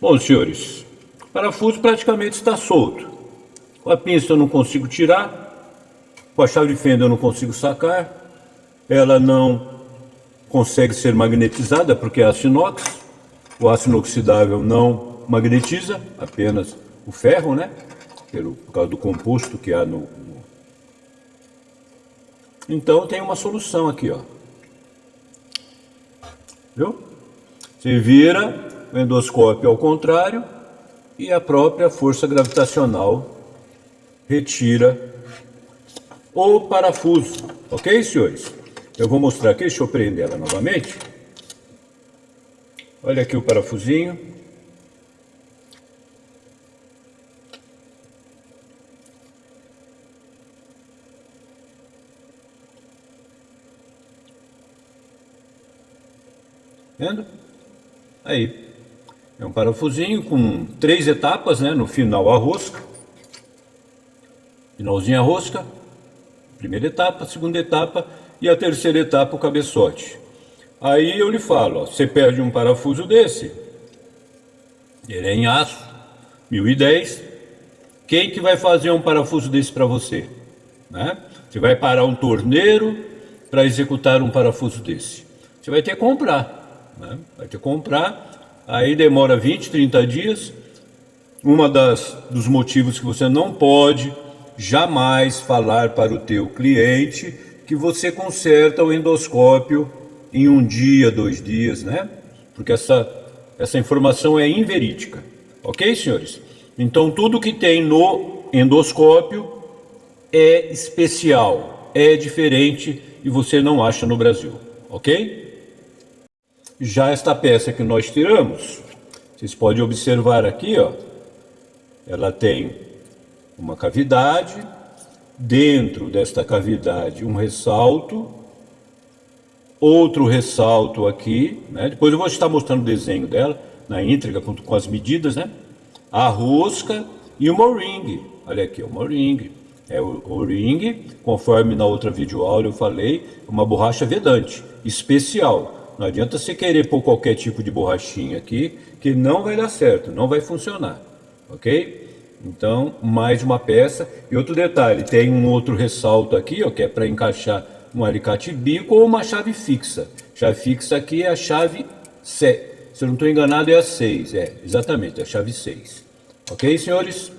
Bom, senhores, o parafuso praticamente está solto. Com a pinça eu não consigo tirar, com a chave de fenda eu não consigo sacar, ela não consegue ser magnetizada porque é aço inox, o aço inoxidável não magnetiza, apenas o ferro, né? Pelo, por causa do composto que há no, no... Então tem uma solução aqui, ó. Viu? Você vira o endoscópio ao contrário e a própria força gravitacional retira o parafuso. Ok, senhores? Eu vou mostrar aqui, deixa eu prender ela novamente. Olha aqui o parafusinho. Vendo? Aí. É um parafusinho com três etapas, né? No final a rosca. Finalzinho a rosca. Primeira etapa, segunda etapa e a terceira etapa o cabeçote. Aí eu lhe falo, ó, você perde um parafuso desse, ele é em aço, 1010, quem que vai fazer um parafuso desse para você? Né? Você vai parar um torneiro para executar um parafuso desse. Você vai ter que comprar, né? vai ter que comprar, aí demora 20, 30 dias, uma das dos motivos que você não pode jamais falar para o teu cliente que você conserta o endoscópio em um dia, dois dias, né? Porque essa, essa informação é inverídica. Ok, senhores? Então, tudo que tem no endoscópio é especial, é diferente e você não acha no Brasil. Ok? Já esta peça que nós tiramos, vocês podem observar aqui, ó, ela tem uma cavidade, dentro desta cavidade um ressalto, outro ressalto aqui, né? depois eu vou estar mostrando o desenho dela, na íntegra, com, com as medidas, né? a rosca e o o-ring, olha aqui, o o-ring, é o, o ring, conforme na outra videoaula eu falei, uma borracha vedante, especial, não adianta você querer pôr qualquer tipo de borrachinha aqui, que não vai dar certo, não vai funcionar, ok? Então, mais uma peça. E outro detalhe, tem um outro ressalto aqui, ó, que é para encaixar um alicate bico ou uma chave fixa. Chave fixa aqui é a chave 7. Se eu não estou enganado, é a 6. É, exatamente, é a chave 6. Ok, senhores?